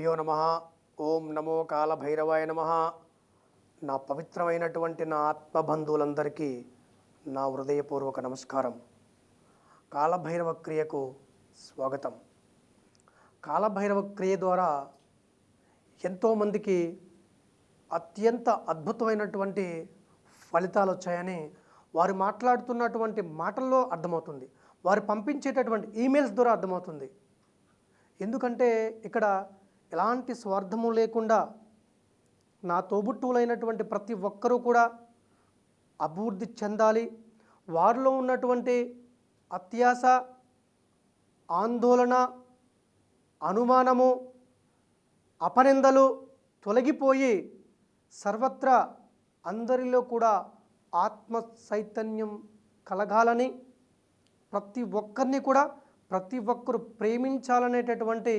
గురుభ్యో నమ. ఓం నమో కాలభైరవాయ నమ. నా పవిత్రమైనటువంటి నా ఆత్మబంధువులందరికీ నా హృదయపూర్వక నమస్కారం. కాలభైరవ క్రియకు స్వాగతం. కాలభైరవ క్రియ ద్వారా ఎంతోమందికి అత్యంత అద్భుతమైనటువంటి ఫలితాలు వచ్చాయని వారు మాట్లాడుతున్నటువంటి మాటల్లో అర్థమవుతుంది. వారు పంపించేటటువంటి ఈమెయిల్స్ ద్వారా అర్థమవుతుంది. ఎందుకంటే ఇక్కడ ఎలాంటి స్వార్థము లేకుండా నా తోబుట్టువులైనటువంటి ప్రతి ఒక్కరూ కూడా అభివృద్ధి చెందాలి. వారిలో ఉన్నటువంటి అత్యాస ఆందోళన అనుమానము అపనిందలు తొలగిపోయి సర్వత్రా అందరిలో కూడా ఆత్మ చైతన్యం కలగాలని ప్రతి ఒక్కరిని కూడా ప్రతి ఒక్కరు ప్రేమించాలనేటటువంటి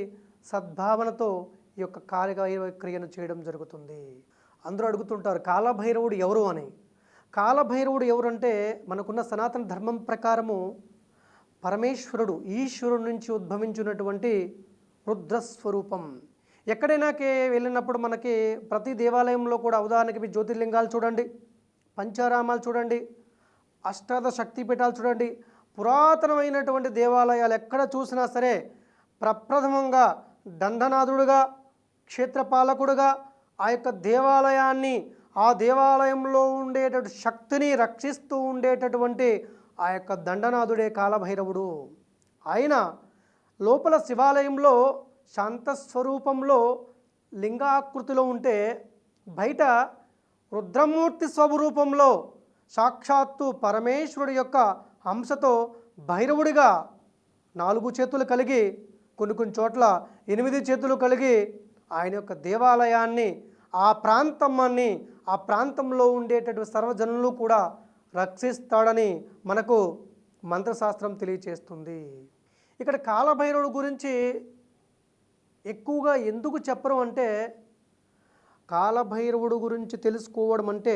సద్భావనతో ఈ యొక్క కాలభైరవ క్రియను చేయడం జరుగుతుంది. అందరూ అడుగుతుంటారు కాలభైరవుడు ఎవరు? అని. కాలభైరవుడు ఎవరంటే మనకున్న సనాతన ధర్మం ప్రకారము పరమేశ్వరుడు ఈశ్వరుడు నుంచి ఉద్భవించినటువంటి రుద్రస్వరూపం. ఎక్కడైనాకే వెళ్ళినప్పుడు మనకి ప్రతి దేవాలయంలో కూడా ఉదాహరణకి మీ జ్యోతిర్లింగాలు చూడండి పంచారామాలు చూడండి అష్టాదశ శక్తిపీఠాలు చూడండి పురాతనమైనటువంటి దేవాలయాలు ఎక్కడ చూసినా సరే ప్రప్రథమంగా దండనాథుడుగా క్షేత్రపాలకుడుగా ఆ యొక్క దేవాలయాన్ని ఆ దేవాలయంలో ఉండేటటువంటి శక్తిని రక్షిస్తూ ఉండేటటువంటి ఆ యొక్క దండనాథుడే కాలభైరవుడు. ఆయన లోపల శివాలయంలో శాంతస్వరూపంలో లింగాకృతిలో ఉంటే బయట రుద్రమూర్తి స్వరూపంలో సాక్షాత్తు పరమేశ్వరుడి యొక్క అంశతో భైరవుడిగా నాలుగు చేతులు కలిగి కొన్ని కొన్ని చోట్ల ఎనిమిది చేతులు కలిగి ఆయన యొక్క దేవాలయాన్ని ఆ ప్రాంతాన్ని ఆ ప్రాంతంలో ఉండేటటువంటి సర్వజనులు కూడా రక్షిస్తాడని మనకు మంత్రశాస్త్రం తెలియచేస్తుంది. ఇక్కడ కాలభైరవుడు గురించి ఎక్కువగా ఎందుకు చెప్పరు అంటే కాలభైరవుడు గురించి తెలుసుకోవడం అంటే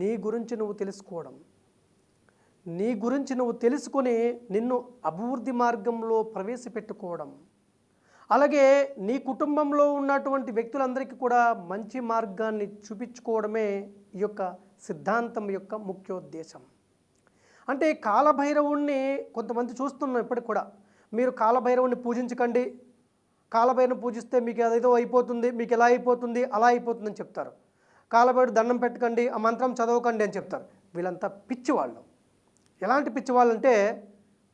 నీ గురించి నువ్వు తెలుసుకోవడం. నీ గురించి నువ్వు తెలుసుకొని నిన్ను అభివృద్ధి మార్గంలో ప్రవేశపెట్టుకోవడం. అలాగే నీ కుటుంబంలో ఉన్నటువంటి వ్యక్తులందరికీ కూడా మంచి మార్గాన్ని చూపించుకోవడమే ఈ యొక్క సిద్ధాంతం యొక్క ముఖ్యోద్దేశం అంటే కాలభైరవుణ్ణి కొంతమంది చూస్తున్నాం ఇప్పటికి కూడా. మీరు కాలభైరవుణ్ణి పూజించకండి. కాలభైరవుని పూజిస్తే మీకు ఏదేదో అయిపోతుంది మీకు ఎలా అయిపోతుంది అలా అయిపోతుందని చెప్తారు. కాలభైరుడు దండం పెట్టకండి ఆ మంత్రం చదవకండి అని చెప్తారు. వీళ్ళంతా పిచ్చివాళ్ళు. ఎలాంటి పిచ్చివాళ్ళు అంటే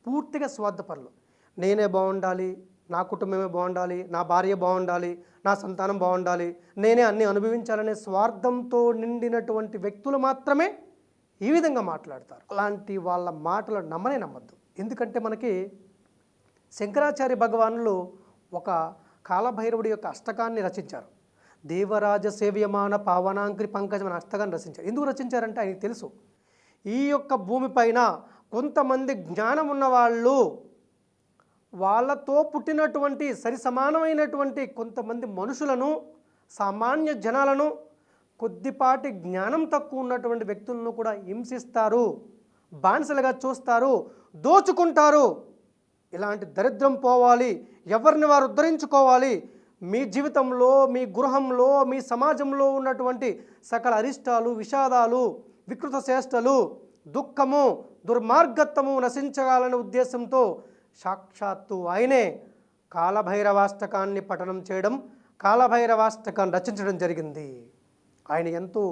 పూర్తిగా స్వార్థపరులు. నేనే బాగుండాలి నా కుటుంబమే బాగుండాలి నా భార్య బాగుండాలి నా సంతానం బాగుండాలి. నేనే అన్ని అనుభవించాలనే స్వార్థంతో నిండినటువంటి వ్యక్తులు మాత్రమే ఈ విధంగా మాట్లాడతారు. అలాంటి వాళ్ళ మాటలు నమ్మనే నమ్మద్దు. ఎందుకంటే మనకి శంకరాచార్య భగవానులు ఒక కాలభైరవుడి యొక్క అష్టకాన్ని రచించారు. దేవరాజ సేవ్యమాన పావనాంక్రి పంకజం అనే అష్టకాన్ని రచించారు. ఎందుకు రచించారంటే ఆయనకు తెలుసు. ఈ యొక్క భూమిపైన కొంతమంది జ్ఞానం ఉన్నవాళ్ళు వాళ్ళతో పుట్టినటువంటి సరి సమానమైనటువంటి కొంతమంది మనుషులను సామాన్య జనాలను కొద్దిపాటి జ్ఞానం తక్కువ ఉన్నటువంటి వ్యక్తులను కూడా హింసిస్తారు బానిసలుగా చూస్తారు దోచుకుంటారు. ఇలాంటి దరిద్రం పోవాలి ఎవరిని వారు ఉద్ధరించుకోవాలి? మీ జీవితంలో మీ గృహంలో మీ సమాజంలో ఉన్నటువంటి సకల అరిష్టాలు విషాదాలు వికృత చేష్టలు దుఃఖము దుర్మార్గత్వము నశించగాలనే ఉద్దేశంతో సాక్షాత్తు ఆయనే కాలభైరవాష్టకాన్ని పఠనం చేయడం కాలభైరవాష్టకాన్ని రచించడం జరిగింది. ఆయన ఎంతో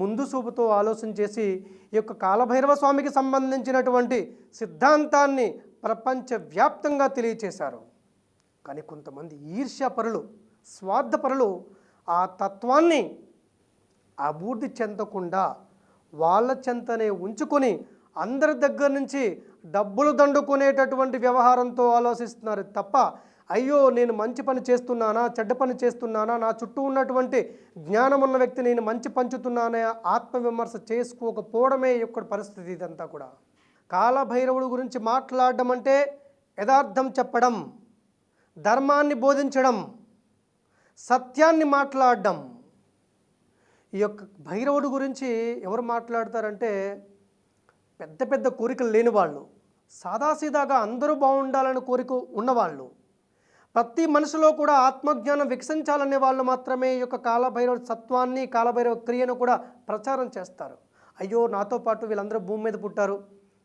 ముందు చూపుతో ఆలోచన చేసి ఈ యొక్క కాలభైరవ స్వామికి సంబంధించినటువంటి సిద్ధాంతాన్ని ప్రపంచవ్యాప్తంగా తెలియచేశారు. కానీ కొంతమంది ఈర్ష్యాపరులు స్వార్థపరులు ఆ తత్వాన్ని అభివృద్ధి చెందకుండా వాళ్ళ చెంతనే ఉంచుకొని అందరి దగ్గర నుంచి డబ్బులు దండుకునేటటువంటి వ్యవహారంతో ఆలోచిస్తున్నారు. తప్ప అయ్యో నేను మంచి పని చేస్తున్నానా చెడ్డ పని చేస్తున్నానా నా చుట్టూ ఉన్నటువంటి జ్ఞానం ఉన్న వ్యక్తి నేను మంచి పంచుతున్నానే ఆత్మవిమర్శ చేసుకోకపోవడమే యొక్క పరిస్థితి ఇదంతా కూడా. కాలభైరవుడు గురించి మాట్లాడడం అంటే యథార్థం చెప్పడం ధర్మాన్ని బోధించడం సత్యాన్ని మాట్లాడడం. ఈ యొక్క భైరవుడు గురించి ఎవరు మాట్లాడతారంటే పెద్ద పెద్ద కోరికలు లేని వాళ్ళు సాదాసీదాగా అందరూ బాగుండాలని కోరిక ఉన్నవాళ్ళు ప్రతి మనిషిలో కూడా ఆత్మజ్ఞానం వికసించాలనే వాళ్ళు మాత్రమే ఈ యొక్క కాలభైరవ సత్వాన్ని కాలభైరవ క్రియను కూడా ప్రచారం చేస్తారు. అయ్యో నాతో పాటు వీళ్ళందరూ భూమి మీద పుట్టారు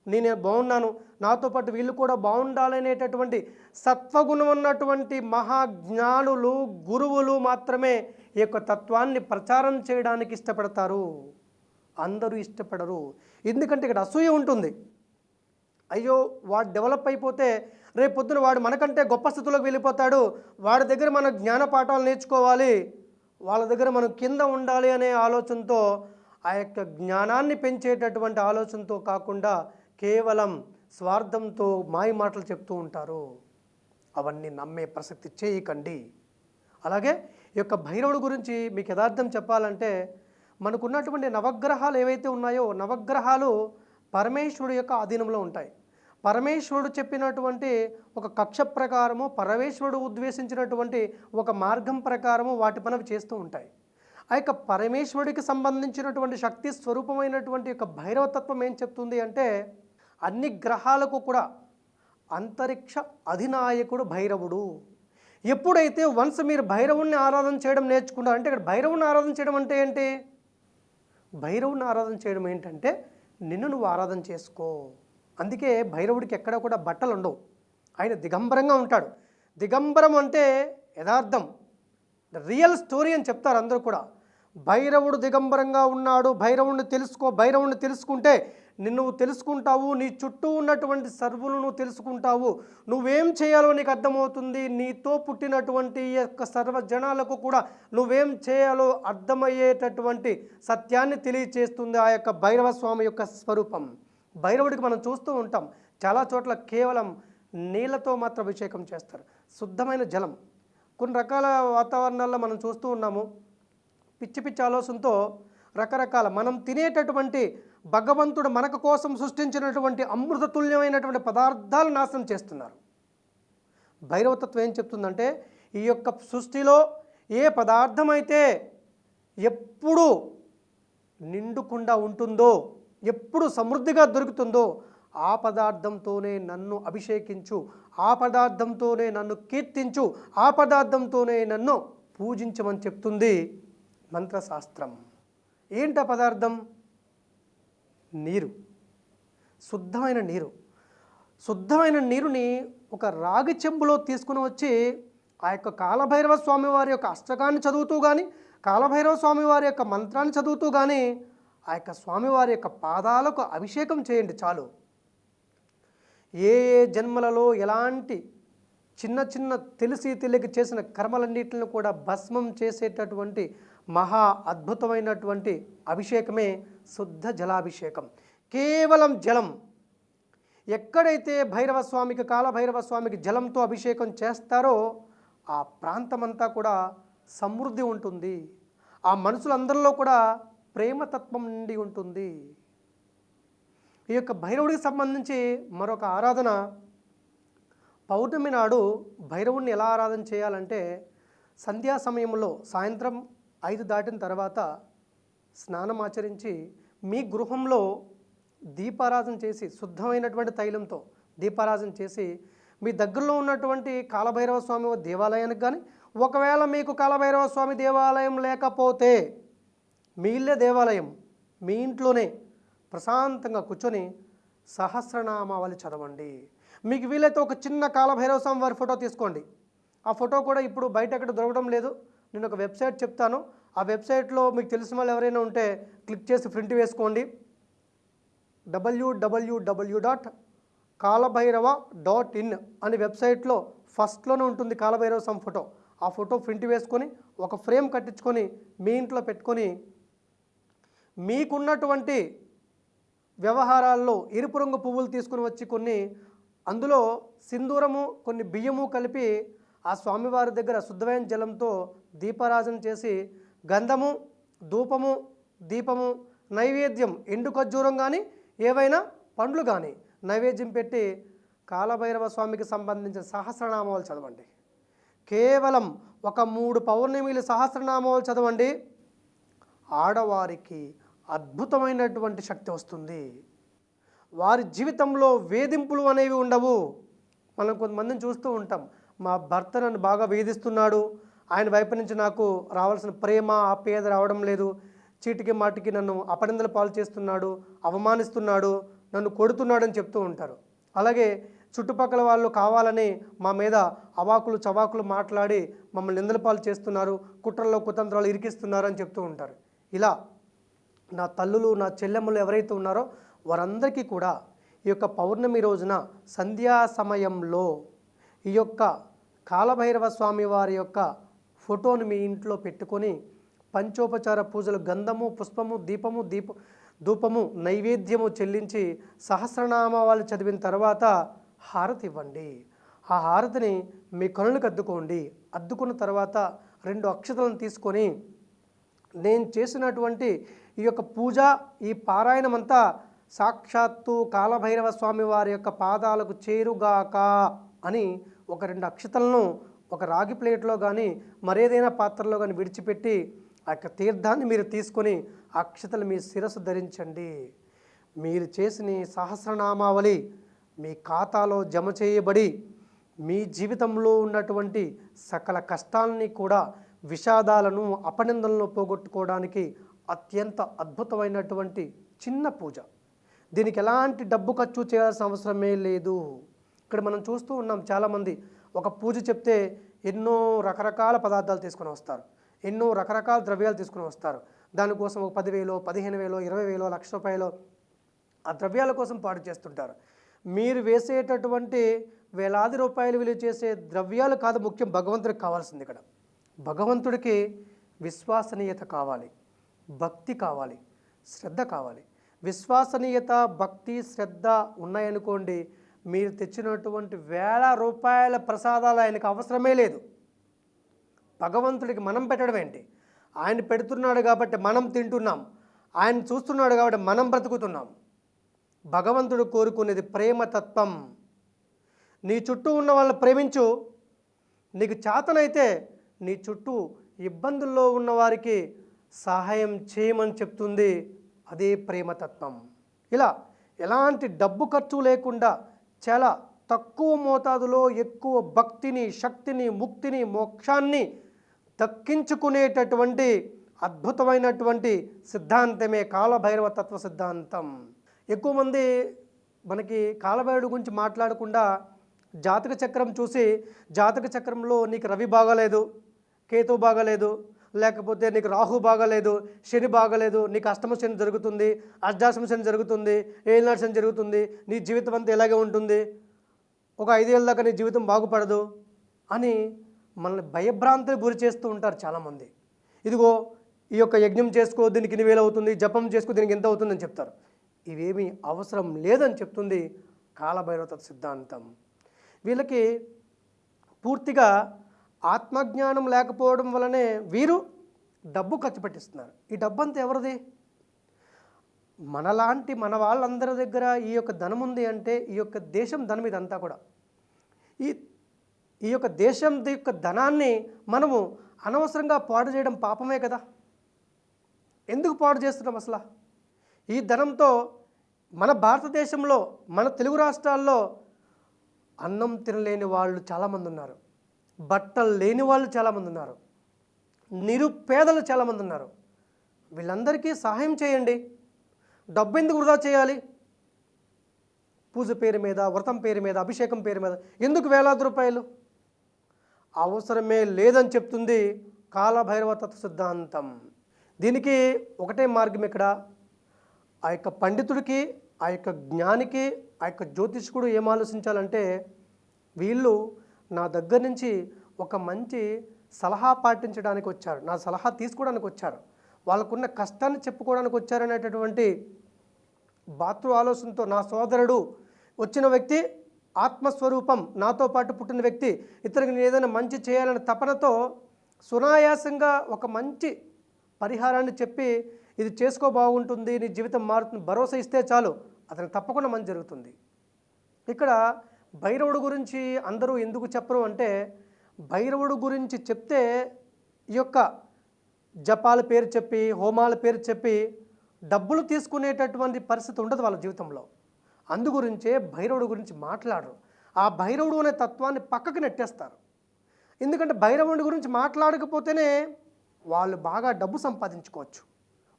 నేను బాగున్నాను నాతో పాటు వీళ్ళు కూడా బాగుండాలనేటటువంటి సత్వగుణం ఉన్నటువంటి మహాజ్ఞానులు గురువులు మాత్రమే ఈ యొక్క తత్వాన్ని ప్రచారం చేయడానికి ఇష్టపడతారు. అందరూ ఇష్టపడరు. ఎందుకంటే ఇక్కడ అసూయ ఉంటుంది. అయ్యో వాడు డెవలప్ అయిపోతే రేపు పొద్దున వాడు మనకంటే గొప్ప స్థితిలోకి వెళ్ళిపోతాడు. వాడి దగ్గర మన జ్ఞాన పాఠాలు నేర్చుకోవాలి. వాళ్ళ దగ్గర మనం కింద ఉండాలి అనే ఆలోచనతో ఆ యొక్క జ్ఞానాన్ని పెంచేటటువంటి ఆలోచనతో కాకుండా కేవలం స్వార్థంతో మాయ మాటలు చెప్తూ ఉంటారు. అవన్నీ నమ్మే ప్రసక్తి చేయకండి. అలాగే ఈ యొక్క భైరవుడు గురించి మీకు యథార్థం చెప్పాలంటే మనకున్నటువంటి నవగ్రహాలు ఏవైతే ఉన్నాయో నవగ్రహాలు పరమేశ్వరుడు యొక్క అధీనంలో ఉంటాయి. పరమేశ్వరుడు చెప్పినటువంటి ఒక కక్ష ప్రకారము పరమేశ్వరుడు ఉద్దేశించినటువంటి ఒక మార్గం ప్రకారము వాటి పనులు చేస్తూ ఉంటాయి. ఆ యొక్క పరమేశ్వరుడికి సంబంధించినటువంటి శక్తి స్వరూపమైనటువంటి యొక్క భైరవతత్వం ఏం చెప్తుంది అంటే అన్ని గ్రహాలకు కూడా అంతరిక్ష అధినాయకుడు భైరవుడు. ఎప్పుడైతే వన్స్ మీరు భైరవుణ్ణి ఆరాధన చేయడం నేర్చుకుంటారు అంటే ఇక్కడ భైరవుని ఆరాధన చేయడం అంటే ఏంటి? భైరవుని ఆరాధన చేయడం ఏంటంటే నిన్ను నువ్వు ఆరాధన చేసుకో. అందుకే భైరవుడికి ఎక్కడ కూడా బట్టలు ఉండవు. ఆయన దిగంబరంగా ఉంటాడు. దిగంబరం అంటే యథార్థం. రియల్ స్టోరీ అని చెప్తారు అందరూ కూడా. భైరవుడు దిగంబరంగా ఉన్నాడు. భైరవుడిని తెలుసుకో భైరవుడిని తెలుసుకుంటే నిన్ను తెలుసుకుంటావు. నీ చుట్టూ ఉన్నటువంటి సర్వులు నువ్వు తెలుసుకుంటావు. నువ్వేం చేయాలో నీకు అర్థమవుతుంది. నీతో పుట్టినటువంటి ఈ యొక్క సర్వ జనాలకు కూడా నువ్వేం చేయాలో అర్థమయ్యేటటువంటి సత్యాన్ని తెలియచేస్తుంది ఆ యొక్క భైరవ స్వామి యొక్క స్వరూపం. భైరవుడికి మనం చూస్తూ ఉంటాం. చాలా చోట్ల కేవలం నీళ్ళతో మాత్రం అభిషేకం చేస్తారు. శుద్ధమైన జలం. కొన్ని రకాల వాతావరణాల్లో మనం చూస్తూ ఉన్నాము. పిచ్చి పిచ్చి ఆలోచనతో రకరకాల మనం తినేటటువంటి భగవంతుడు మనకు కోసం సృష్టించినటువంటి అమృతతుల్యమైనటువంటి పదార్థాలు నాశనం చేస్తున్నారు. భైరవతత్వం ఏం చెప్తుందంటే ఈ యొక్క సృష్టిలో ఏ పదార్థం అయితే ఎప్పుడు నిండుకుండా ఉంటుందో ఎప్పుడు సమృద్ధిగా దొరుకుతుందో ఆ పదార్థంతోనే నన్ను అభిషేకించు ఆ పదార్థంతోనే నన్ను కీర్తించు ఆ పదార్థంతోనే నన్ను పూజించమని చెప్తుంది మంత్రశాస్త్రం. ఏంటి పదార్థం? నీరు. శుద్ధమైన నీరు. శుద్ధమైన నీరుని ఒక రాగి చెంబులో తీసుకుని వచ్చి ఆ యొక్క కాలభైరవ స్వామి వారి యొక్క అష్టకాన్ని చదువుతూ కానీ కాలభైరవ స్వామి వారి యొక్క మంత్రాన్ని చదువుతూ కానీ ఆ యొక్క స్వామివారి యొక్క పాదాలకు అభిషేకం చేయండి చాలు. ఏ ఏ జన్మలలో ఎలాంటి చిన్న చిన్న తెలిసి తెలియక చేసిన కర్మలన్నింటిని కూడా భస్మం చేసేటటువంటి మహా అద్భుతమైనటువంటి అభిషేకమే శుద్ధ జలాభిషేకం. కేవలం జలం. ఎక్కడైతే భైరవ స్వామికి కాలభైరవ స్వామికి జలంతో అభిషేకం చేస్తారో ఆ ప్రాంతమంతా కూడా సమృద్ధి ఉంటుంది. ఆ మనుషులందరిలో కూడా ప్రేమతత్వం నుండి ఉంటుంది. ఈ యొక్క భైరవుడికి సంబంధించి మరొక ఆరాధన. పౌర్ణమి నాడు భైరవుడిని ఎలా ఆరాధన చేయాలంటే సంధ్యా సమయంలో సాయంత్రం ఐదు దాటిన తర్వాత స్నానం ఆచరించి మీ గృహంలో దీపారాధన చేసి శుద్ధమైనటువంటి తైలంతో దీపారాధన చేసి మీ దగ్గరలో ఉన్నటువంటి కాలభైరవ స్వామి దేవాలయానికి కానీ ఒకవేళ మీకు కాలభైరవ స్వామి దేవాలయం లేకపోతే మీ ఇల్లే దేవాలయం మీ ఇంట్లోనే ప్రశాంతంగా కూర్చొని సహస్రనామావళి చదవండి. మీకు వీలైతే ఒక చిన్న కాలభైరవ స్వామి వారి ఫోటో తీసుకోండి. ఆ ఫోటో కూడా ఇప్పుడు బయట ఎక్కడ దొరకడం లేదు. నేను ఒక వెబ్సైట్ చెప్తాను. ఆ వెబ్సైట్లో మీకు తెలిసిన వాళ్ళు ఎవరైనా ఉంటే క్లిక్ చేసి ప్రింట్ వేసుకోండి. డబ్ల్యూడబ్ల్యూడబ్ల్యూ డాట్ కాలభైరవ డాట్ ఇన్ అనే వెబ్సైట్లో ఫస్ట్లోనే ఉంటుంది కాలభైరవ సమ్ ఫోటో. ఆ ఫోటో ప్రింట్ వేసుకొని ఒక ఫ్రేమ్ కట్టించుకొని మీ ఇంట్లో పెట్టుకొని మీకున్నటువంటి వ్యవహారాల్లో ఎరుపు రంగు పువ్వులు తీసుకుని వచ్చి కొన్ని అందులో సింధూరము కొన్ని బియ్యము కలిపి ఆ స్వామివారి దగ్గర శుద్ధమైన జలంతో దీపారాజన చేసి గంధము ధూపము దీపము నైవేద్యం ఎండు ఖర్జూరం కానీ ఏవైనా పండ్లు కానీ నైవేద్యం పెట్టి కాలభైరవ స్వామికి సంబంధించిన సహస్రనామాలు చదవండి. కేవలం ఒక మూడు పౌర్ణమిలు సహస్రనామాలు చదవండి. ఆడవారికి అద్భుతమైనటువంటి శక్తి వస్తుంది. వారి జీవితంలో వేధింపులు అనేవి ఉండవు. మనం కొంతమందిని చూస్తూ ఉంటాం. మా భర్త నన్ను బాగా వేధిస్తున్నాడు. ఆయన వైపు నుంచి నాకు రావాల్సిన ప్రేమ ఆప్యాయత రావడం లేదు. చీటికి మాటికి నన్ను అపనిందల పాలు చేస్తున్నాడు అవమానిస్తున్నాడు నన్ను కొడుతున్నాడని చెప్తూ ఉంటారు. అలాగే చుట్టుపక్కల వాళ్ళు కావాలని మా మీద అవాకులు చవాకులు మాట్లాడి మమ్మల్ని నిందల పాలు చేస్తున్నారు కుట్రల్లో కుతంత్రాలు ఇరికిస్తున్నారు అని చెప్తూ ఉంటారు. ఇలా నా తల్లులు నా చెల్లెమ్మలు ఎవరైతే ఉన్నారో వారందరికీ కూడా ఈ యొక్క పౌర్ణమి రోజున సంధ్యా సమయంలో ఈ యొక్క కాలభైరవ స్వామి వారి యొక్క ఫోటోని మీ ఇంట్లో పెట్టుకొని పంచోపచార పూజలు గంధము పుష్పము దీపము దీప ధూపము నైవేద్యము చెల్లించి సహస్రనామాలు చదివిన తర్వాత హారతి ఇవ్వండి. ఆ హారతిని మీ కనులకు అద్దుకోండి. అద్దుకున్న తర్వాత రెండు అక్షతలను తీసుకొని నేను చేసినటువంటి ఈ యొక్క పూజ ఈ పారాయణం అంతా సాక్షాత్తు కాలభైరవ స్వామి వారి యొక్క పాదాలకు చేరుగాక అని ఒక రెండు అక్షతలను ఒక రాగి ప్లేట్లో కానీ మరేదైనా పాత్రలో కానీ విడిచిపెట్టి ఆ యొక్క తీర్థాన్ని మీరు తీసుకొని అక్షతలు మీ శిరస్సు ధరించండి. మీరు చేసిన సహస్రనామావళి మీ ఖాతాలో జమ చేయబడి మీ జీవితంలో ఉన్నటువంటి సకల కష్టాలని కూడా విషాదాలను అపనిందలను పోగొట్టుకోవడానికి అత్యంత అద్భుతమైనటువంటి చిన్న పూజ. దీనికి ఎలాంటి డబ్బు ఖర్చు చేయాల్సిన అవసరమే లేదు. ఇక్కడ మనం చూస్తూ ఉన్నాం చాలామంది ఒక పూజ చెప్తే ఎన్నో రకరకాల పదార్థాలు తీసుకొని వస్తారు. ఎన్నో రకరకాల ద్రవ్యాలు తీసుకొని వస్తారు. దానికోసం ఒక పదివేలో పదిహేను వేలో ఇరవై వేలో లక్ష రూపాయలు ఆ ద్రవ్యాల కోసం పాడు చేస్తుంటారు. మీరు వేసేటటువంటి వేలాది రూపాయలు విలువ చేసే ద్రవ్యాలు కాదు ముఖ్యం భగవంతుడికి కావాల్సింది ఇక్కడ. భగవంతుడికి విశ్వసనీయత కావాలి. భక్తి కావాలి. శ్రద్ధ కావాలి. విశ్వసనీయత భక్తి శ్రద్ధ ఉన్నాయనుకోండి మీరు తెచ్చినటువంటి వేల రూపాయల ప్రసాదాలు ఆయనకు అవసరమే లేదు. భగవంతుడికి మనం పెట్టడం ఏంటి? ఆయన పెడుతున్నాడు కాబట్టి మనం తింటున్నాం. ఆయన చూస్తున్నాడు కాబట్టి మనం బ్రతుకుతున్నాం. భగవంతుడు కోరుకునేది ప్రేమతత్వం నీ చుట్టూ ఉన్న వాళ్ళని ప్రేమించు. నీకు చేతనైతే నీ చుట్టూ ఇబ్బందుల్లో ఉన్నవారికి సహాయం చేయమని చెప్తుంది. అదే ప్రేమతత్వం ఇలా ఎలాంటి డబ్బు ఖర్చు లేకుండా చాలా తక్కువ మోతాదులో ఎక్కువ భక్తిని శక్తిని ముక్తిని మోక్షాన్ని దక్కించుకునేటటువంటి అద్భుతమైనటువంటి సిద్ధాంతమే కాలభైరవ తత్వ సిద్ధాంతం. ఎక్కువ మంది మనకి కాలభైరుడు గురించి మాట్లాడకుండా జాతక చక్రం చూసి జాతక చక్రంలో నీకు రవి బాగాలేదు కేతు బాగాలేదు లేకపోతే నీకు రాహు బాగాలేదు శని బాగాలేదు నీకు అష్టమ శని జరుగుతుంది అర్ధాశమ శని జరుగుతుంది ఏళ్ళనాడు శని జరుగుతుంది నీ జీవితం అంతా ఇలాగే ఉంటుంది. ఒక ఐదేళ్ళ దాకా నీ జీవితం బాగుపడదు అని మనల్ని భయభ్రాంతిని గురి చేస్తూ ఉంటారు చాలామంది. ఇదిగో ఈ యొక్క యజ్ఞం చేసుకో దీనికి ఇన్ని వేలు అవుతుంది జపం చేసుకో దీనికి ఎంత అవుతుందని చెప్తారు. ఇవేమీ అవసరం లేదని చెప్తుంది కాలభైరవత సిద్ధాంతం. వీళ్ళకి పూర్తిగా ఆత్మజ్ఞానం లేకపోవడం వలనే వీరు డబ్బు ఖర్చు పెట్టిస్తున్నారు. ఈ డబ్బు అంతా ఎవరిది? మనలాంటి మన వాళ్ళందరి దగ్గర ఈ యొక్క ధనం ఉంది అంటే ఈ యొక్క దేశం ధనం ఇదంతా కూడా. ఈ ఈ యొక్క దేశం యొక్క ధనాన్ని మనము అనవసరంగా పాడు చేయడం పాపమే కదా? ఎందుకు పాడు చేస్తున్నాం అసలు? ఈ ధనంతో మన భారతదేశంలో మన తెలుగు రాష్ట్రాల్లో అన్నం తినలేని వాళ్ళు చాలామంది ఉన్నారు. బట్టలు లేని వాళ్ళు చాలామంది ఉన్నారు. నిరుపేదలు చాలామంది ఉన్నారు. వీళ్ళందరికీ సహాయం చేయండి. డబ్బు ఎందుకు వృధా చేయాలి? పూజ పేరు మీద వ్రతం పేరు మీద అభిషేకం పేరు మీద ఎందుకు వేలాది రూపాయలు? అవసరమే లేదని చెప్తుంది కాలభైరవ తత్వ సిద్ధాంతం దీనికి ఒకటే మార్గం ఇక్కడ ఆ యొక్క పండితుడికి ఆ యొక్క జ్ఞానికి ఆ యొక్క జ్యోతిష్కుడు ఏం ఆలోచించాలంటే వీళ్ళు నా దగ్గర నుంచి ఒక మంచి సలహా పాటించడానికి వచ్చారు. నా సలహా తీసుకోవడానికి వచ్చారు. వాళ్ళకున్న కష్టాన్ని చెప్పుకోవడానికి వచ్చారనేటటువంటి బాతృ ఆలోచనతో నా సోదరుడు వచ్చిన వ్యక్తి ఆత్మస్వరూపం నాతో పాటు పుట్టిన వ్యక్తి ఇతనికి నేను ఏదైనా మంచి చేయాలనే తపనతో సునాయాసంగా ఒక మంచి పరిహారాన్ని చెప్పి ఇది చేసుకో బాగుంటుంది నీ జీవితం మారుతుంది భరోసా ఇస్తే చాలు అతనికి తప్పకుండా మంచి జరుగుతుంది. ఇక్కడ భైరవుడు గురించి అందరూ ఎందుకు చెప్పరు అంటే భైరవుడు గురించి చెప్తే ఈ యొక్క జపాల పేరు చెప్పి హోమాల పేరు చెప్పి డబ్బులు తీసుకునేటటువంటి పరిస్థితి ఉండదు వాళ్ళ జీవితంలో. అందుగురించే భైరవుడు గురించి మాట్లాడరు. ఆ భైరవుడు అనే తత్వాన్ని పక్కకు నెట్టేస్తారు. ఎందుకంటే భైరవుడి గురించి మాట్లాడకపోతేనే వాళ్ళు బాగా డబ్బు సంపాదించుకోవచ్చు.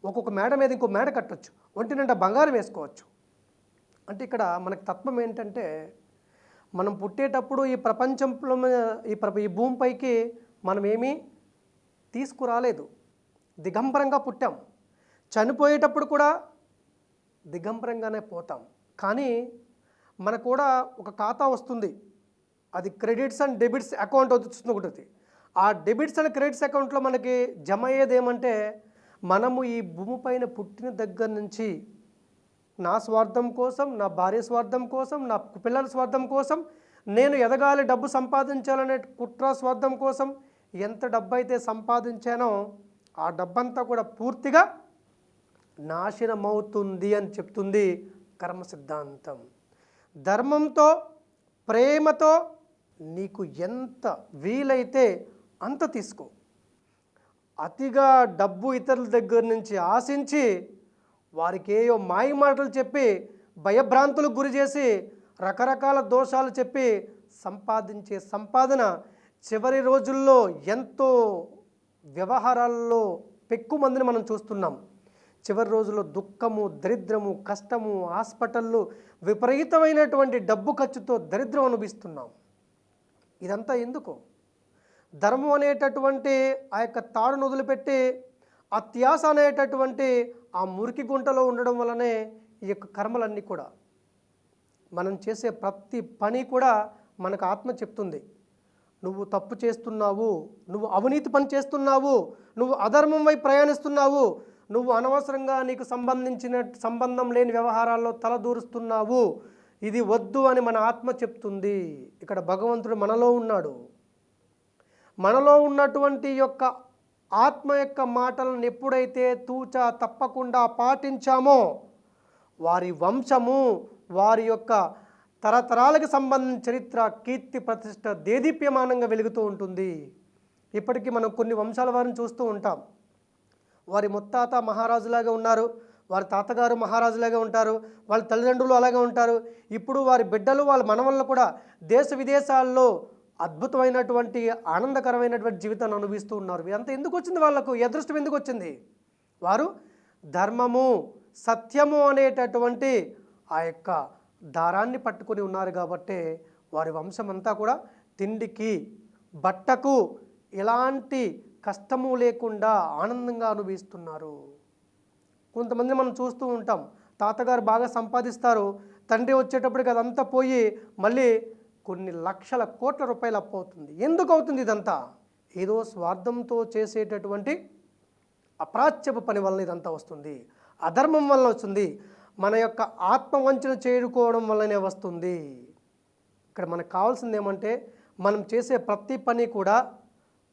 ఒక్కొక్క మేడ మీద ఇంకో మేడ కట్టొచ్చు. ఒంటి నిండా బంగారం వేసుకోవచ్చు. అంటే ఇక్కడ మనకు తత్వం ఏంటంటే మనం పుట్టేటప్పుడు ఈ ప్రపంచంలో ఈ ప్ర ఈ భూమిపైకి మనం ఏమీ తీసుకురాలేదు. దిగంబరంగా పుట్టాం. చనిపోయేటప్పుడు కూడా దిగంబరంగానే పోతాం. కానీ మనకు కూడా ఒక ఖాతా వస్తుంది. అది క్రెడిట్స్ అండ్ డెబిట్స్ అకౌంట్ వస్తుంది ఒకటి. ఆ డెబిట్స్ అండ్ క్రెడిట్స్ అకౌంట్లో మనకి జమ అయ్యేది ఏమంటే మనము ఈ భూమిపైన పుట్టిన దగ్గర నుంచి నా స్వార్థం కోసం నా భార్య స్వార్థం కోసం నా పిల్లల స్వార్థం కోసం నేను ఎదగాలి డబ్బు సంపాదించాలనే కుట్ర స్వార్థం కోసం ఎంత డబ్బు అయితే సంపాదించానో ఆ డబ్బంతా కూడా పూర్తిగా నాశనమవుతుంది అని చెప్తుంది కర్మ సిద్ధాంతం. ధర్మంతో ప్రేమతో నీకు ఎంత వీలైతే అంత తీసుకో. అతిగా డబ్బు ఇతరుల దగ్గర నుంచి ఆశించి వారికి ఏయో మాయ మాటలు చెప్పి భయభ్రాంతులకు గురి చేసి రకరకాల దోషాలు చెప్పి సంపాదించే సంపాదన చివరి రోజుల్లో ఎంతో వ్యవహారాల్లో పెక్కు మందిని మనం చూస్తున్నాం. చివరి రోజుల్లో దుఃఖము దరిద్రము కష్టము హాస్పిటళ్ళు విపరీతమైనటువంటి డబ్బు ఖర్చుతో దరిద్రం అనుభవిస్తున్నాం. ఇదంతా ఎందుకు? ధర్మం అనేటటువంటి ఆ యొక్క తాడును వదిలిపెట్టి అత్యాస అనేటటువంటి ఆ మురికి గుంటలో ఉండడం వల్లనే ఈ యొక్క కర్మలన్నీ కూడా మనం చేసే ప్రతి పని కూడా మనకు ఆత్మ చెప్తుంది. నువ్వు తప్పు చేస్తున్నావు నువ్వు అవినీతి పని చేస్తున్నావు నువ్వు అధర్మం వైపు ప్రయాణిస్తున్నావు నువ్వు అనవసరంగా నీకు సంబంధించిన సంబంధం లేని వ్యవహారాల్లో తలదూరుస్తున్నావు ఇది వద్దు అని మన ఆత్మ చెప్తుంది. ఇక్కడ భగవంతుడు మనలో ఉన్నాడు. మనలో ఉన్నటువంటి యొక్క ఆత్మ యొక్క మాటలను ఎప్పుడైతే తూచా తప్పకుండా పాటించామో వారి వంశము వారి యొక్క తరతరాలకు సంబంధించిన చరిత్ర కీర్తి ప్రతిష్ట దేదీప్యమానంగా వెలుగుతూ ఉంటుంది. ఇప్పటికీ మనం కొన్ని వంశాల వారిని చూస్తూ ఉంటాం. వారి ముత్తాత మహారాజులాగా ఉన్నారు వారి తాతగారు మహారాజులాగా ఉంటారు వాళ్ళ తల్లిదండ్రులు అలాగే ఉంటారు. ఇప్పుడు వారి బిడ్డలు వాళ్ళ మనవళ్ళు కూడా దేశ విదేశాల్లో అద్భుతమైనటువంటి ఆనందకరమైనటువంటి జీవితాన్ని అనుభవిస్తూ ఉన్నారు. ఇదంతా ఎందుకు వచ్చింది వాళ్ళకు? అదృష్టం ఎందుకు వచ్చింది? వారు ధర్మము సత్యము అనేటటువంటి ఆ యొక్క దారాన్ని పట్టుకొని ఉన్నారు కాబట్టి వారి వంశమంతా కూడా తిండికి బట్టకు ఎలాంటి కష్టము లేకుండా ఆనందంగా అనుభవిస్తున్నారు. కొంతమంది మనం చూస్తూ ఉంటాం. తాతగారు బాగా సంపాదిస్తారు. తండ్రి వచ్చేటప్పటికి అదంతా పోయి మళ్ళీ కొన్ని లక్షల కోట్ల రూపాయలు అప్పు అవుతుంది. ఎందుకు అవుతుంది ఇదంతా? ఏదో స్వార్థంతో చేసేటటువంటి అప్రాచ్యపు పని వలన ఇదంతా వస్తుంది. అధర్మం వలన వస్తుంది. మన యొక్క ఆత్మవంచన చేరుకోవడం వల్లనే వస్తుంది. ఇక్కడ మనకు కావాల్సింది ఏమంటే మనం చేసే ప్రతి పని కూడా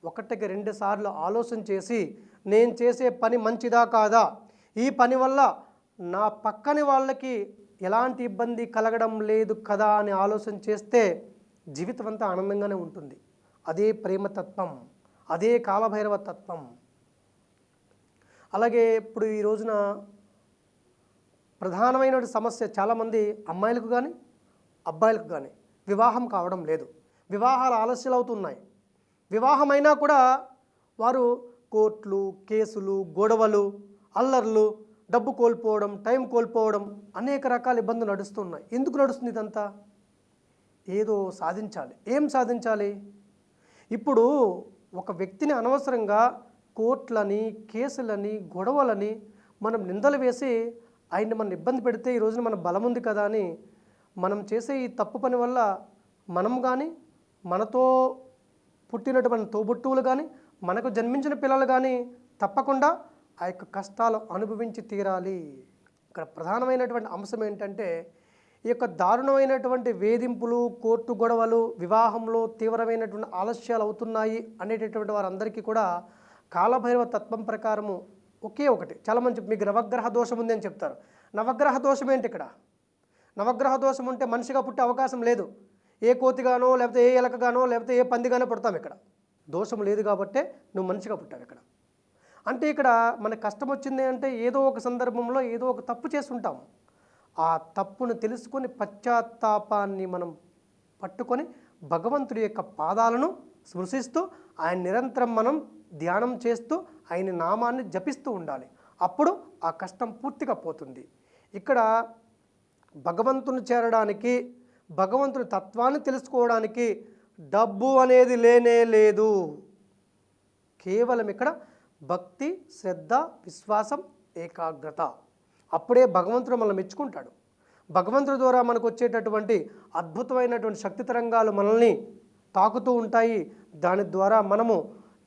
ఒకటికి రెండు సార్లు ఆలోచన చేసి నేను చేసే పని మంచిదా కాదా? ఈ పని వల్ల నా పక్కని వాళ్ళకి ఎలాంటి ఇబ్బంది కలగడం లేదు కదా అని ఆలోచన చేస్తే జీవితం అంతా ఆనందంగానే ఉంటుంది. అదే ప్రేమతత్వం అదే కాలభైరవ తత్వం. అలాగే ఇప్పుడు ఈ రోజున ప్రధానమైన సమస్య చాలామంది అమ్మాయిలకు కానీ అబ్బాయిలకు కానీ వివాహం కావడం లేదు. వివాహాలు ఆలస్యాలు అవుతున్నాయి వివాహమైనా కూడా వారు కోర్టులు కేసులు గొడవలు అల్లర్లు డబ్బు కోల్పోవడం టైం కోల్పోవడం అనేక రకాల ఇబ్బందులు నడుస్తున్నాయి. ఎందుకు నడుస్తుంది ఇదంతా? ఏదో సాధించాలి. ఏం సాధించాలి? ఇప్పుడు ఒక వ్యక్తిని అనవసరంగా కోర్టులని కేసులని గొడవలని మనం నిందలు వేసి ఆయన్ని మనం ఇబ్బంది పెడితే ఈ రోజున మన బలం ఉంది కదా అని మనం చేసే ఈ తప్పు పని వల్ల మనం కానీ మనతో పుట్టినటువంటి తోబుట్టువులు కానీ మనకు జన్మించిన పిల్లలు కానీ తప్పకుండా ఆ యొక్క కష్టాలు అనుభవించి తీరాలి. ఇక్కడ ప్రధానమైనటువంటి అంశం ఏంటంటే ఈ యొక్క దారుణమైనటువంటి వేధింపులు కోర్టు గొడవలు వివాహంలో తీవ్రమైనటువంటి ఆలస్యాలు అవుతున్నాయి అనేటటువంటి వారందరికీ కూడా కాలభైరవ తత్వం ప్రకారము ఒకే ఒకటి. చాలా మంచి మీకు నవగ్రహ దోషం ఉంది అని చెప్తారు. నవగ్రహ దోషం ఏంటి ఇక్కడ? నవగ్రహ దోషం ఉంటే మనిషిగా పుట్టే అవకాశం లేదు. ఏ కోతిగానో లేకపోతే ఏ ఎలకగానో లేకపోతే ఏ పందిగానో పుడతాం ఇక్కడ. దోషం లేదు కాబట్టే నువ్వు మనిషిగా పుట్టావు ఇక్కడ. అంటే ఇక్కడ మనకు కష్టం వచ్చింది అంటే ఏదో ఒక సందర్భంలో ఏదో ఒక తప్పు చేస్తుంటాం. ఆ తప్పును తెలుసుకొని పశ్చాత్తాపాన్ని మనం పట్టుకొని భగవంతుడి యొక్క పాదాలను స్పృశిస్తూ ఆయన నిరంతరం మనం ధ్యానం చేస్తూ ఆయన నామాన్ని జపిస్తూ ఉండాలి. అప్పుడు ఆ కష్టం పూర్తిగా పోతుంది. ఇక్కడ భగవంతుని చేరడానికి భగవంతుని తత్వాన్ని తెలుసుకోవడానికి డబ్బు అనేది లేనే లేదు. కేవలం ఇక్కడ భక్తి శ్రద్ధ విశ్వాసం ఏకాగ్రత. అప్పుడే భగవంతుడు మనల్ని మెచ్చుకుంటాడు. భగవంతుడి ద్వారా మనకు వచ్చేటటువంటి అద్భుతమైనటువంటి శక్తి తరంగాలు మనల్ని తాకుతూ ఉంటాయి. దాని ద్వారా మనము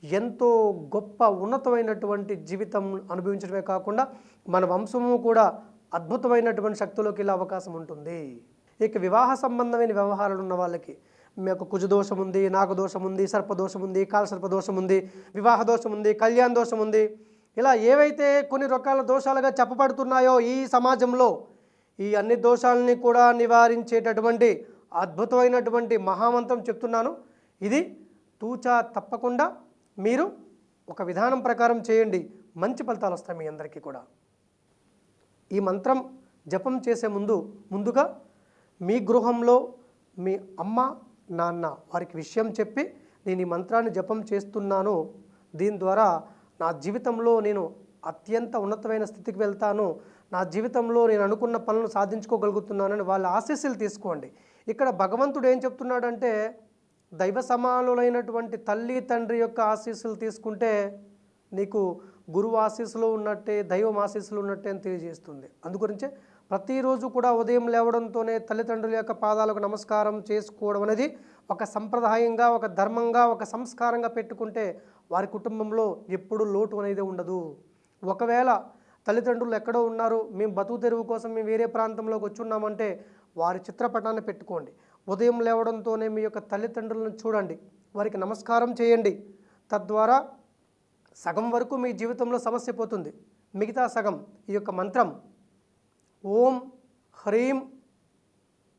ఎంతో గొప్ప ఉన్నతమైనటువంటి జీవితం అనుభవించడమే కాకుండా మన వంశము కూడా అద్భుతమైనటువంటి శక్తిలోకి వెళ్ళే అవకాశం ఉంటుంది. ఇక వివాహ సంబంధమైన వ్యవహారాలు ఉన్న వాళ్ళకి మీకు కుజదోషం ఉంది నాగదోషం ఉంది సర్పదోషం ఉంది కాలసర్పదోషం ఉంది వివాహ దోషం ఉంది కళ్యాణ దోషం ఉంది ఇలా ఏవైతే కొన్ని రకాల దోషాలుగా చెప్పబడుతున్నాయో ఈ సమాజంలో ఈ అన్ని దోషాలని కూడా నివారించేటటువంటి అద్భుతమైనటువంటి మహామంత్రం చెప్తున్నాను. ఇది తూచా తప్పకుండా మీరు ఒక విధానం ప్రకారం చేయండి. మంచి ఫలితాలు వస్తాయి మీ అందరికీ కూడా. ఈ మంత్రం జపం చేసే ముందు ముందుగా మీ గృహంలో మీ అమ్మ నాన్న వారికి విషయం చెప్పి నేను ఈ మంత్రాన్ని జపం చేస్తున్నాను. దీని ద్వారా నా జీవితంలో నేను అత్యంత ఉన్నతమైన స్థితికి వెళ్తాను. నా జీవితంలో నేను అనుకున్న పనులను సాధించుకోగలుగుతున్నానని వాళ్ళ ఆశీస్సులు తీసుకోండి. ఇక్కడ భగవంతుడు ఏం చెప్తున్నాడంటే దైవ సమానులైనటువంటి తల్లి తండ్రి యొక్క ఆశీస్సులు తీసుకుంటే నీకు గురువు ఆశీస్సులు ఉన్నట్టే దైవం ఆశీస్సులు ఉన్నట్టే అని తెలియజేస్తుంది. అందుగురించే ప్రతిరోజు కూడా ఉదయం లేవడంతోనే తల్లిదండ్రుల యొక్క పాదాలకు నమస్కారం చేసుకోవడం అనేది ఒక సంప్రదాయంగా ఒక ధర్మంగా ఒక సంస్కారంగా పెట్టుకుంటే వారి కుటుంబంలో ఎప్పుడు లోటు అనేది ఉండదు. ఒకవేళ తల్లిదండ్రులు ఎక్కడో ఉన్నారు మేము బతుకు తెరువు కోసం మేము వేరే ప్రాంతంలోకి వచ్చున్నామంటే వారి చిత్రపటాన్ని పెట్టుకోండి. ఉదయం లేవడంతోనే మీ యొక్క తల్లిదండ్రులను చూడండి. వారికి నమస్కారం చేయండి. తద్వారా సగం వరకు మీ జీవితంలో సమస్య పోతుంది. మిగతా సగం ఈ యొక్క మంత్రం ఓం హ్రీం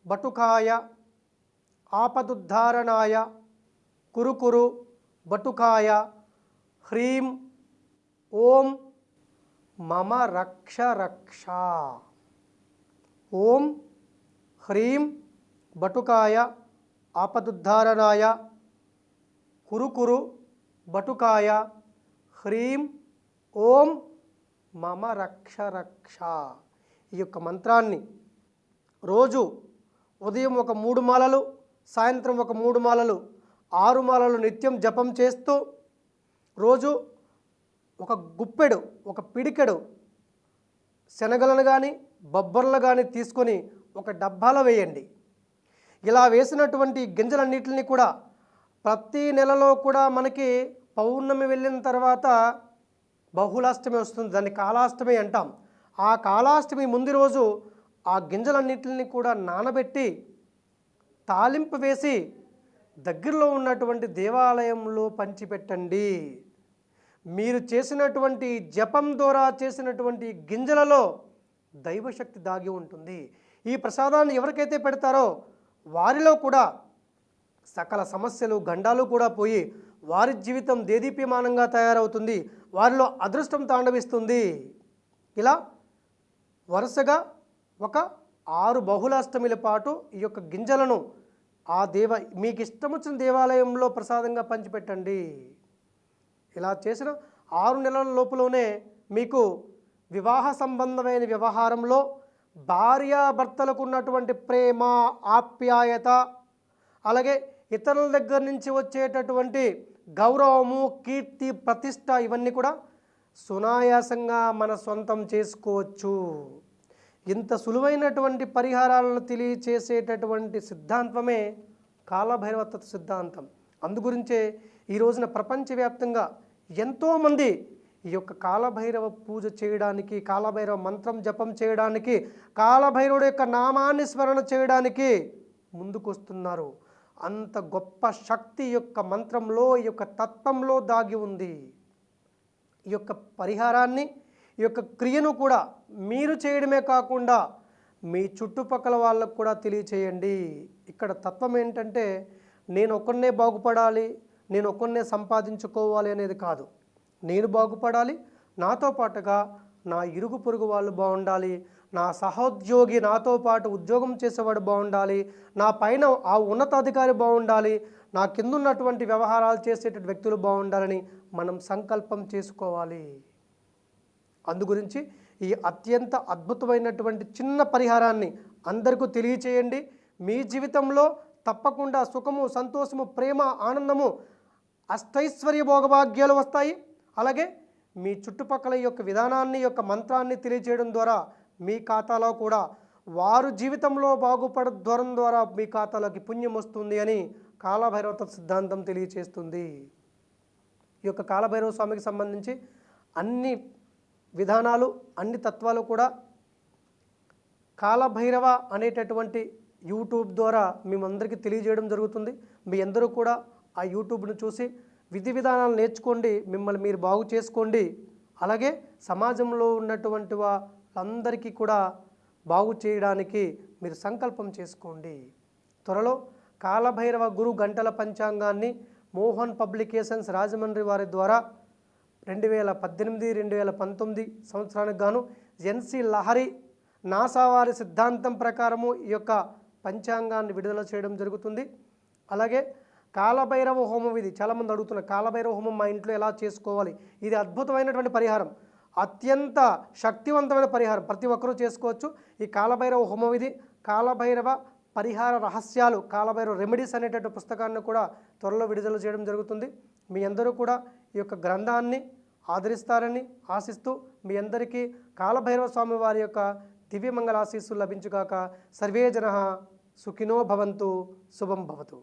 బటుకాయ ఆపదుద్ధారణాయ కురుకురు బటుకాయ హ్రీం ఓం మమ రక్ష రక్ష. ఓం హ్రీం బటుకాయ ఆపదుద్ధారణాయ కురుకురు బటుకాయ హ్రీం ఓం మమ రక్ష రక్ష. ఈ యొక్క మంత్రాన్ని రోజు ఉదయం ఒక మూడు మాలలు సాయంత్రం ఒక మూడు మాలలు ఆరు మాలలు నిత్యం జపం చేస్తూ రోజు ఒక గుప్పెడు ఒక పిడికెడు శనగలను కానీ బొబ్బర్లు కానీ తీసుకొని ఒక డబ్బాలో వేయండి. ఇలా వేసినటువంటి గింజలన్నిటిని కూడా ప్రతి నెలలో కూడా మనకి పౌర్ణమి వెళ్ళిన తర్వాత బహుళాష్టమి వస్తుంది. దాన్ని కాలాష్టమి అంటాం. ఆ కాలాష్టమి ముందు రోజు ఆ గింజలన్నిటిని కూడా నానబెట్టి తాలింపు వేసి దగ్గరలో ఉన్నటువంటి దేవాలయంలో పంచిపెట్టండి. మీరు చేసినటువంటి జపం ద్వారా చేసినటువంటి గింజలలో దైవశక్తి దాగి ఉంటుంది. ఈ ప్రసాదాన్ని ఎవరికైతే పెడతారో వారిలో కూడా సకల సమస్యలు గండాలు కూడా పోయి వారి జీవితం దేదీప్యమానంగా తయారవుతుంది. వారిలో అదృష్టం తాండవిస్తుంది. ఇలా వరుసగా ఒక ఆరు బహుళాష్టమిల పాటు ఈ యొక్క గింజలను ఆ దేవ మీకు ఇష్టం వచ్చిన దేవాలయంలో ప్రసాదంగా పంచిపెట్టండి. ఇలా చేసిన ఆరు నెలల లోపులోనే మీకు వివాహ సంబంధమైన వ్యవహారంలో భార్యాభర్తలకు ఉన్నటువంటి ప్రేమ ఆప్యాయత అలాగే ఇతరుల దగ్గర నుంచి వచ్చేటటువంటి గౌరవము కీర్తి ప్రతిష్ట ఇవన్నీ కూడా సునాయాసంగా మన సొంతం చేసుకోవచ్చు. ఇంత సులువైనటువంటి పరిహారాలను తెలియచేసేటటువంటి సిద్ధాంతమే కాలభైరవత్వ సిద్ధాంతం. అందుగురించే ఈ రోజున ప్రపంచవ్యాప్తంగా ఎంతోమంది ఈ యొక్క కాలభైరవ పూజ చేయడానికి కాలభైరవ మంత్రం జపం చేయడానికి కాలభైరవుడు యొక్క నామాన్ని స్మరణ చేయడానికి ముందుకొస్తున్నారు. అంత గొప్ప శక్తి యొక్క మంత్రంలో ఈ యొక్క తత్వంలో దాగి ఉంది. ఈ యొక్క పరిహారాన్ని ఈ యొక్క క్రియను కూడా మీరు చేయడమే కాకుండా మీ చుట్టుపక్కల వాళ్ళకు కూడా తెలియచేయండి. ఇక్కడ తత్వం ఏంటంటే నేను ఒక్కనే బాగుపడాలి నేను ఒక్కనే సంపాదించుకోవాలి అనేది కాదు. నేను బాగుపడాలి నాతో పాటుగా నా ఇరుగు పొరుగు వాళ్ళు బాగుండాలి నా సహోద్యోగి నాతో పాటు ఉద్యోగం చేసేవాడు బాగుండాలి నా పైన ఆ ఉన్నతాధికారి బాగుండాలి నా కిందున్నటువంటి వ్యవహారాలు చేసేటువంటి వ్యక్తులు బాగుండాలని మనం సంకల్పం చేసుకోవాలి. అందుగురించి ఈ అత్యంత అద్భుతమైనటువంటి చిన్న పరిహారాన్ని అందరికీ తెలియచేయండి. మీ జీవితంలో తప్పకుండా సుఖము సంతోషము ప్రేమ ఆనందము అష్టైశ్వర్య భోగభాగ్యాలు వస్తాయి. అలాగే మీ చుట్టుపక్కల యొక్క విధానాన్ని యొక్క మంత్రాన్ని తెలియజేయడం ద్వారా మీ ఖాతాలో కూడా వారు జీవితంలో బాగుపడద్వరం ద్వారా మీ ఖాతాలోకి పుణ్యం వస్తుంది అని కాలభైరవ సిద్ధాంతం తెలియచేస్తుంది. ఈ యొక్క కాలభైరవ స్వామికి సంబంధించి అన్ని విధానాలు అన్ని తత్వాలు కూడా కాలభైరవ అనేటటువంటి యూట్యూబ్ ద్వారా మేమందరికీ తెలియజేయడం జరుగుతుంది. మీ అందరూ కూడా ఆ యూట్యూబ్ను చూసి విధి విధానాలు నేర్చుకోండి మిమ్మల్ని మీరు బాగు చేసుకోండి. అలాగే సమాజంలో ఉన్నటువంటి వాళ్ళందరికీ కూడా బాగు చేయడానికి మీరు సంకల్పం చేసుకోండి. త్వరలో కాలభైరవ గురు గంటల పంచాంగాన్ని మోహన్ పబ్లికేషన్స్ రాజమండ్రి వారి ద్వారా రెండు వేల పద్దెనిమిది రెండు వేల పంతొమ్మిది సంవత్సరానికి గాను ఎన్సి లహరి నాసా వారి సిద్ధాంతం ప్రకారము ఈ యొక్క పంచాంగాన్ని విడుదల చేయడం జరుగుతుంది. అలాగే కాలభైరవ హోమం ఇది. చాలామంది అడుగుతున్నారు కాలభైరవ హోమం మా ఇంట్లో ఎలా చేసుకోవాలి? ఇది అద్భుతమైనటువంటి పరిహారం. అత్యంత శక్తివంతమైన పరిహారం. ప్రతి ఒక్కరూ చేసుకోవచ్చు. ఈ కాలభైరవ హోమం ఇది. కాలభైరవ పరిహార రహస్యాలు కాలభైరవ రెమెడీస్ అనేటటువంటి పుస్తకాన్ని కూడా త్వరలో విడుదల చేయడం జరుగుతుంది. మీ అందరూ కూడా ఈ యొక్క గ్రంథాన్ని ఆదరిస్తారని ఆశిస్తూ మీ అందరికీ కాలభైరవ స్వామి వారి యొక్క దివ్యమంగళ ఆశీస్సులు లభించుగాక. సర్వే జన సుఖినో భవంతు శుభం భవతు.